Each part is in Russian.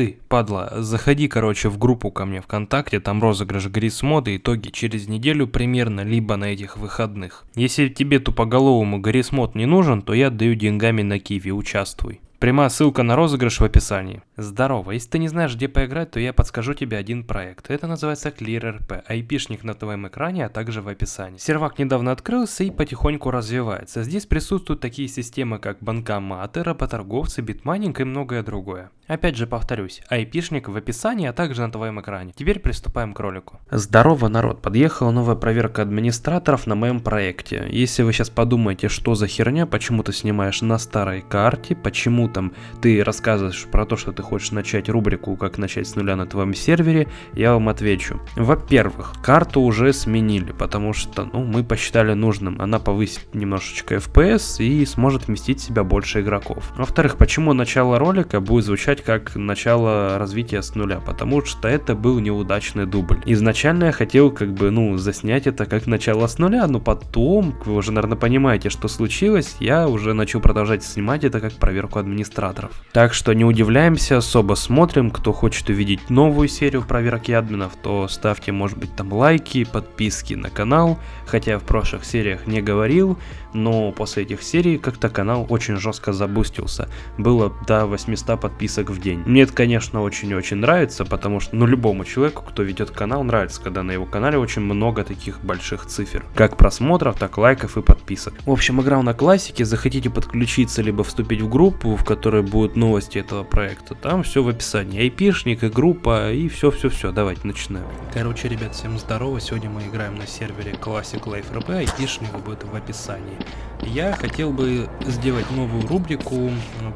ты, падла, заходи, короче, в группу ко мне ВКонтакте, там розыгрыш Garry's итоги через неделю примерно, либо на этих выходных. Если тебе тупоголовому Garry's Mod не нужен, то я отдаю деньгами на Qiwi, участвуй. Прямая ссылка на розыгрыш в описании. Здорово, если ты не знаешь, где поиграть, то я подскажу тебе один проект. Это называется ClearRP, айпишник на твоем экране, а также в описании. Сервак недавно открылся и потихоньку развивается. Здесь присутствуют такие системы, как банкоматы, работорговцы, битмайнинг и многое другое. Опять же повторюсь, айпишник в описании, а также на твоем экране. Теперь приступаем к ролику. Здорово, народ, подъехала новая проверка администраторов на моем проекте. Если вы сейчас подумаете, что за херня, почему ты снимаешь на старой карте, почему там ты рассказываешь про то, что ты хочешь начать рубрику «Как начать с нуля на твоем сервере», я вам отвечу. Во-первых, карту уже сменили, потому что ну, мы посчитали нужным. Она повысит немножечко FPS и сможет вместить в себя больше игроков. Во-вторых, почему начало ролика будет звучать как начало развития с нуля? Потому что это был неудачный дубль. Изначально я хотел как бы, ну, заснять это как начало с нуля, но потом, вы уже, наверное, понимаете, что случилось, я уже начал продолжать снимать это как проверку администраторов. Так что не удивляемся, особо смотрим, кто хочет увидеть новую серию проверки админов, то ставьте может быть там лайки, подписки на канал, хотя я в прошлых сериях не говорил, но после этих серий как-то канал очень жестко забустился. Было до 800 подписок в день. Мне это, конечно, очень-очень нравится, потому что, ну, любому человеку, кто ведет канал, нравится, когда на его канале очень много таких больших цифр. Как просмотров, так лайков и подписок. В общем, играл на классике, захотите подключиться, либо вступить в группу, в которой будут новости этого проекта, там все в описании. Айпишник и группа, и все-все-все. Давайте начинаем. Короче, ребят, всем здорово. Сегодня мы играем на сервере Classic Life RP, айпишник будет в описании я хотел бы сделать новую рубрику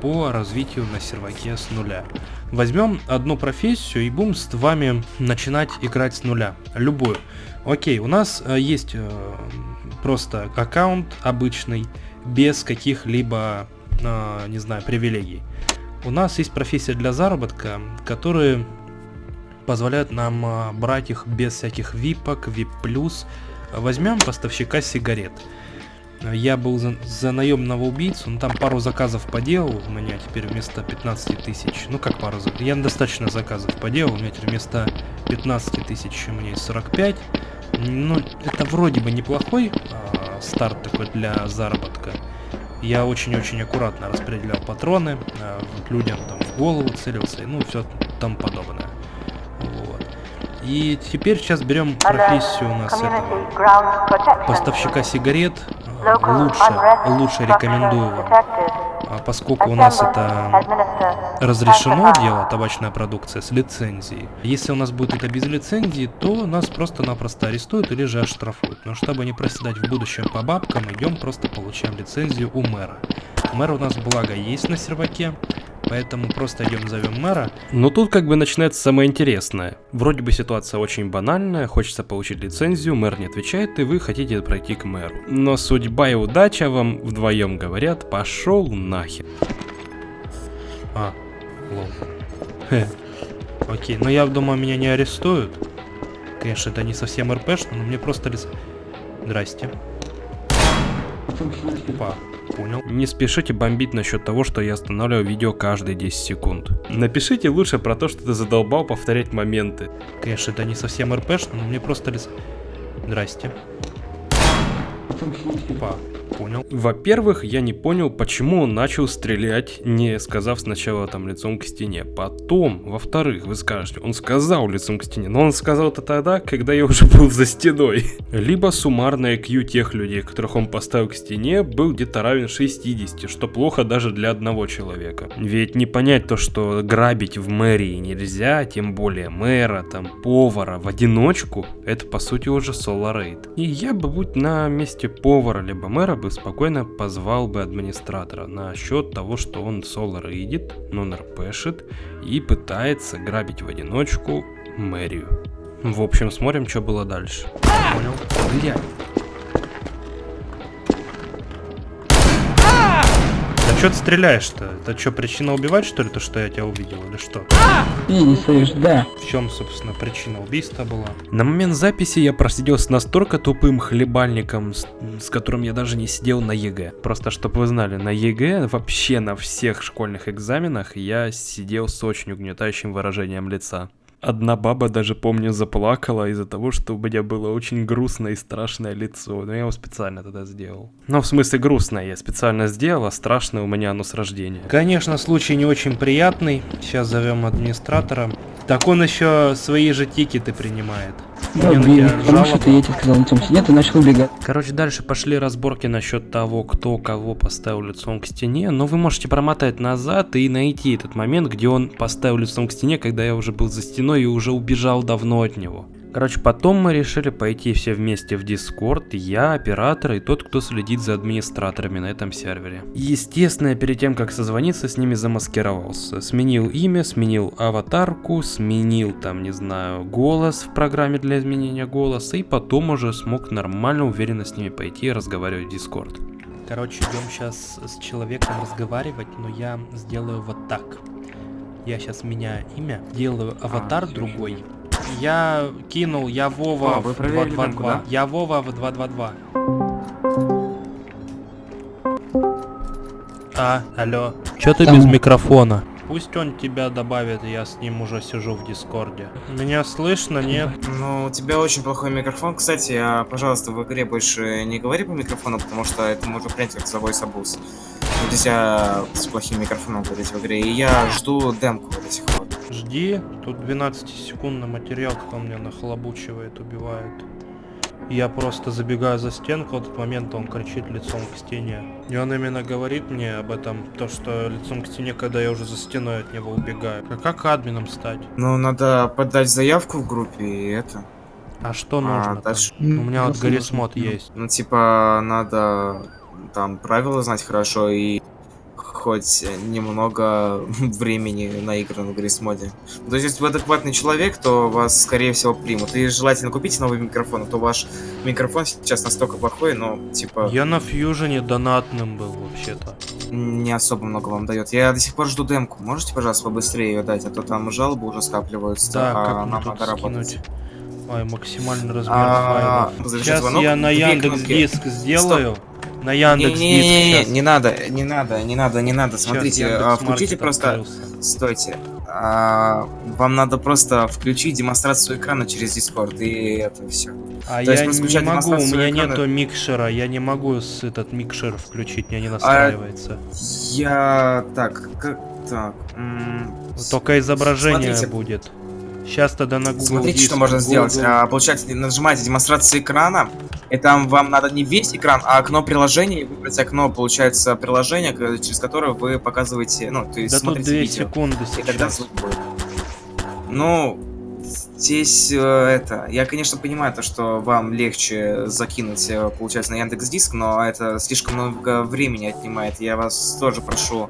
по развитию на серваке с нуля. Возьмем одну профессию и будем с вами начинать играть с нуля, любую. Окей, у нас э, есть э, просто аккаунт обычный, без каких-либо, э, не знаю, привилегий. У нас есть профессия для заработка, которые позволяют нам брать их без всяких випок, вип+. Возьмем поставщика сигарет. Я был за, за наемного убийцу, но там пару заказов поделал, у меня теперь вместо 15 тысяч, ну как пару заказов, я достаточно заказов поделал, у меня теперь вместо 15 тысяч у меня есть 45, ну это вроде бы неплохой а, старт такой для заработка. Я очень-очень аккуратно распределял патроны, а, людям там в голову целился, ну все там подобное. И теперь сейчас берем профессию у нас этого поставщика сигарет, лучше, лучше рекомендую вам. А поскольку у нас это разрешено дело, табачная продукция, с лицензией. Если у нас будет это без лицензии, то нас просто-напросто арестуют или же оштрафуют. Но чтобы не проседать в будущем по бабкам, идем просто получаем лицензию у мэра. Мэр у нас благо есть на серваке, Поэтому просто идем зовем мэра. Но тут как бы начинается самое интересное. Вроде бы ситуация очень банальная, хочется получить лицензию, мэр не отвечает, и вы хотите пройти к мэру. Но судьба и удача вам вдвоем говорят, пошел нахер. А, лол. Хе. Окей, но я думаю, меня не арестуют. Конечно, это не совсем РПшно, но мне просто. Здрасте. Опа понял. Не спешите бомбить насчет того, что я останавливаю видео каждые 10 секунд. Напишите лучше про то, что ты задолбал повторять моменты. Конечно, это не совсем РПшно, но мне просто... Здрасте. Опа понял. Во-первых, я не понял, почему он начал стрелять, не сказав сначала там лицом к стене. Потом, во-вторых, вы скажете, он сказал лицом к стене, но он сказал это тогда, когда я уже был за стеной. Либо суммарный IQ тех людей, которых он поставил к стене, был где-то равен 60, что плохо даже для одного человека. Ведь не понять то, что грабить в мэрии нельзя, тем более мэра, там, повара в одиночку, это по сути уже соло-рейд. И я бы, будь на месте повара либо мэра, бы спокойно позвал бы администратора на счет того, что он соло рейдит, нон рпшит и пытается грабить в одиночку мэрию. В общем, смотрим, что было дальше. Понял? Блядь. Что ты стреляешь-то? Это что, причина убивать, что ли, то, что я тебя увидел, или что? Слышишь, да. В чем, собственно, причина убийства была? На момент записи я просидел с настолько тупым хлебальником, с, с которым я даже не сидел на ЕГЭ. Просто, чтобы вы знали, на ЕГЭ вообще на всех школьных экзаменах я сидел с очень угнетающим выражением лица. Одна баба даже, помню, заплакала из-за того, что у меня было очень грустное и страшное лицо. Но я его специально тогда сделал. Ну, в смысле, грустное я специально сделал, а страшное у меня оно с рождения. Конечно, случай не очень приятный. Сейчас зовем администратора. Так он еще свои же тикеты принимает. Да, на убили, тебя потому что ты, я тебе сказал, лицом сидит и начал убегать. Короче, дальше пошли разборки насчет того, кто кого поставил лицом к стене, но вы можете промотать назад и найти этот момент, где он поставил лицом к стене, когда я уже был за стеной и уже убежал давно от него. Короче, потом мы решили пойти все вместе в Дискорд, я, оператор и тот, кто следит за администраторами на этом сервере. Естественно, я перед тем, как созвониться, с ними замаскировался. Сменил имя, сменил аватарку, сменил там, не знаю, голос в программе для изменения голоса, и потом уже смог нормально, уверенно с ними пойти и разговаривать в Дискорд. Короче, идем сейчас с человеком разговаривать, но я сделаю вот так. Я сейчас меняю имя, делаю аватар другой. Я кинул, я Вова вы в проверили 222. демку, да? Я Вова в 222. А, алло. Чё ты Там- без микрофона? Пусть он тебя добавит, я с ним уже сижу в Дискорде. Меня слышно, нет? Ну, у тебя очень плохой микрофон. Кстати, а, пожалуйста, в игре больше не говори по микрофону, потому что это можно принять как abuse. Вот тебя с плохим микрофоном говорить в игре. И я жду демку до сих пор. Жди, тут 12-секундный материал, кто меня нахлобучивает, убивает. Я просто забегаю за стенку, в этот момент он кричит лицом к стене. И он именно говорит мне об этом, то что лицом к стене, когда я уже за стеной от него убегаю. А как админом стать? Ну, надо подать заявку в группе и это. А что А, нужно? дальше- У меня вот нужно. есть. Ну, типа, надо там правила знать хорошо и хоть немного времени наиграно в Грисмоде. То есть, если вы адекватный человек, то вас, скорее всего, примут. И желательно купите новый микрофон, а то ваш микрофон сейчас настолько плохой, но, типа, Я на фьюжене донатным был вообще-то. не особо много вам дает. Я до сих пор жду демку. Можете, пожалуйста, побыстрее ее дать, а то там жалобы уже скапливаются, Да, а как нам надо работать. скинуть? Ой, максимальный размер А, файлов. завершить Сейчас звонок. я на Яндекс. Диск сделаю. На Яндекс Диск Не-не-не, не надо, не надо, не надо, не надо. Смотрите, а, включите просто... открылся. Стойте. А, вам надо просто включить демонстрацию экрана через Discord, и это все. А То есть я вы не могу, у меня экрана? нету микшера, я не могу этот микшер включить, А мне не настраивается. Я... Так, как... Так... Только изображение смотрите. будет. Сейчас тогда на Google Смотрите, Диск, что можно Google- сделать. А, получается, нажимаете демонстрацию экрана, и там вам надо не весь экран, а окно приложения, и выбрать окно, получается, приложение, через которое вы показываете, ну, то есть Да тут смотрите 2 видео. секунды И тогда сейчас. звук будет. Ну, здесь э, это... Я, конечно, понимаю то, что вам легче закинуть, э, получается, на Яндекс Диск, но это слишком много времени отнимает. Я вас тоже прошу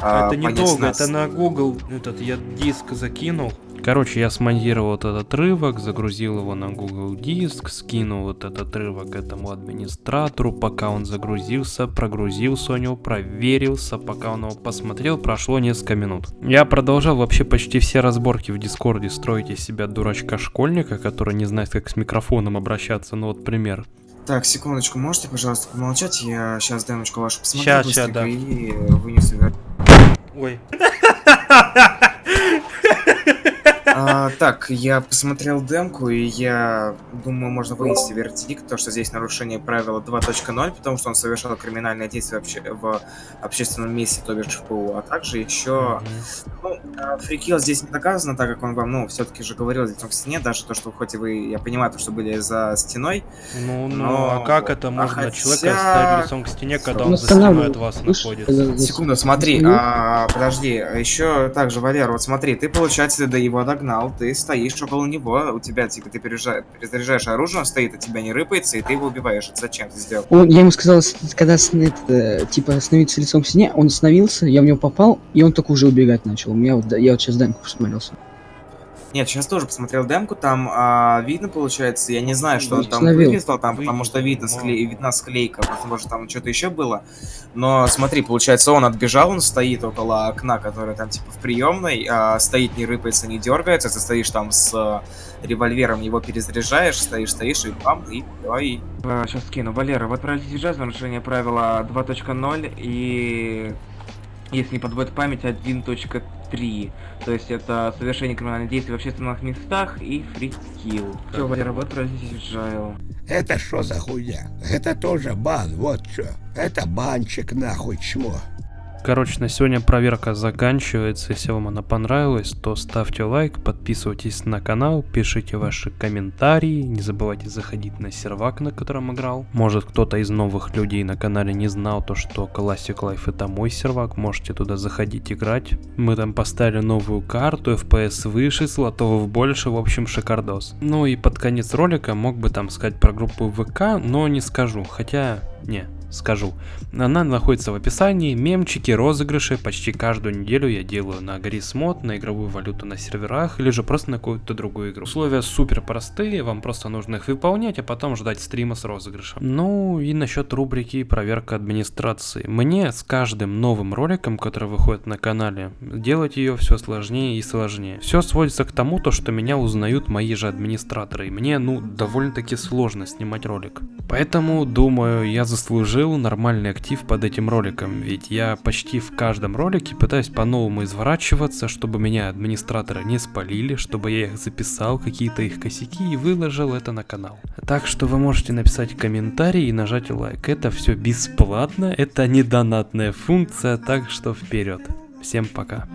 а, Это недолго, нас. это на Google этот я диск закинул. Короче, я смонтировал вот этот отрывок, загрузил его на Google Диск, скинул вот этот отрывок этому администратору, пока он загрузился, прогрузился у него, проверился, пока он его посмотрел, прошло несколько минут. Я продолжал вообще почти все разборки в Дискорде строить из себя дурачка-школьника, который не знает, как с микрофоном обращаться, ну вот пример. Так, секундочку, можете, пожалуйста, помолчать? Я сейчас демочку вашу посмотрю щас, быстренько да. и вынесу. Ой. А, так, я посмотрел демку, и я думаю, можно вынести вердикт, то, что здесь нарушение правила 2.0, потому что он совершал криминальное действие обще- в общественном месте, то бишь в ПУ, а также еще... Ну, а, фрикил здесь не доказано, так как он вам, ну, все-таки же говорил лицом к стене, даже то, что хоть и вы, я понимаю, то, что были за стеной, Ну, ну, Но- а как это а можно хотя- человека оставить лицом к стене, когда он за стеной от вас находится? Секунду, смотри, а, подожди, еще также, Валер, вот смотри, ты, получается, до его догнал, ты стоишь около него, у тебя, типа, ты перезаряжаешь, оружие, он стоит, от тебя не рыпается, и ты его убиваешь. Это зачем ты сделал? Он, я ему сказал, когда это, типа остановиться лицом к стене, он остановился, я в него попал, и он только уже убегать начал. У меня вот, я вот сейчас демку посмотрелся. Нет, сейчас тоже посмотрел демку, там а, видно, получается, я не знаю, что он там вывесил там, потому что видно, скле... видна склейка, возможно, там что-то еще было. Но смотри, получается, он отбежал, он стоит около окна, которое там типа в приемной, а, стоит, не рыпается, не дергается, ты стоишь там с а, револьвером, его перезаряжаешь, стоишь, стоишь, и бам, и давай. Сейчас скину. Валера, вы отправились сейчас нарушение правила 2.0 и если не подводит память 1.3. То есть это совершение криминальных действий в общественных местах и фрикил. Все, Валера, вы отправились в Agile. Это что за хуйня? Это тоже бан, вот что. Это банчик нахуй чмо. Короче, на сегодня проверка заканчивается. Если вам она понравилась, то ставьте лайк, подписывайтесь на канал, пишите ваши комментарии. Не забывайте заходить на сервак, на котором играл. Может кто-то из новых людей на канале не знал то, что Classic Life это мой сервак. Можете туда заходить играть. Мы там поставили новую карту, FPS выше, слотов больше, в общем шикардос. Ну и под конец ролика мог бы там сказать про группу ВК, но не скажу. Хотя, не, скажу. Она находится в описании, мемчики, розыгрыши. Почти каждую неделю я делаю на Гаррисмод, на игровую валюту на серверах, или же просто на какую-то другую игру. Условия супер простые, вам просто нужно их выполнять, а потом ждать стрима с розыгрышем. Ну и насчет рубрики проверка администрации. Мне с каждым новым роликом, который выходит на канале, делать ее все сложнее и сложнее. Все сводится к тому, то, что меня узнают мои же администраторы, и мне, ну, довольно-таки сложно снимать ролик. Поэтому, думаю, я заслужил нормальный актив под этим роликом, ведь я почти в каждом ролике пытаюсь по-новому изворачиваться, чтобы меня администраторы не спалили, чтобы я их записал, какие-то их косяки и выложил это на канал. Так что вы можете написать комментарий и нажать лайк. Это все бесплатно, это не донатная функция, так что вперед. Всем пока.